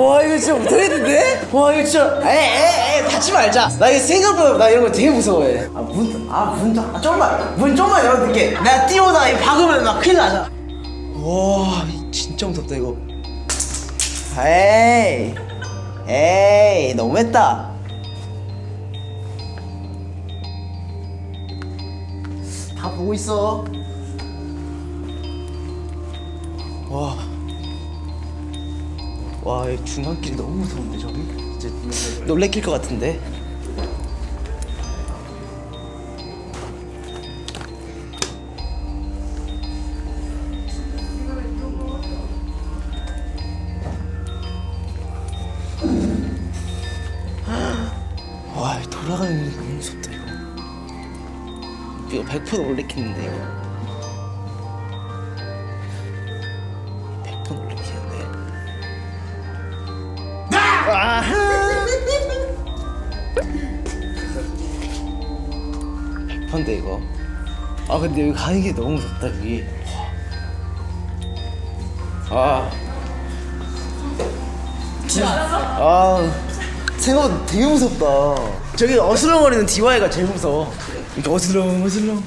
와 이거 진짜 못하겠는데? 와 이거 진짜 에에에 닫지 말자. 나 이거 생각보다 나 이런 거 되게 무서워해. 아문아문 아, 좀만 문 좀만 열어둘게. 내가 뛰어오다가 이 박으면 막 큰일 나잖아. 와 진짜 무섭다 이거. 에이 에이 너무했다. 다 보고 있어. 와 와, 이 중간길이 너무 무서운데 저기? 진짜 놀래킬 것 같은데. 와, 이 돌아가는 게 너무 무섭다 이거. 이거 100% 놀래키는데 이거. 100%인데 이거. 아 근데 여기 가는 게 너무 무섭다 여기. 아. 진짜. 아. 생각보다 되게 무섭다. 저기 어슬렁거리는 DY가 제일 무서워. 이렇게 어슬렁 어슬렁.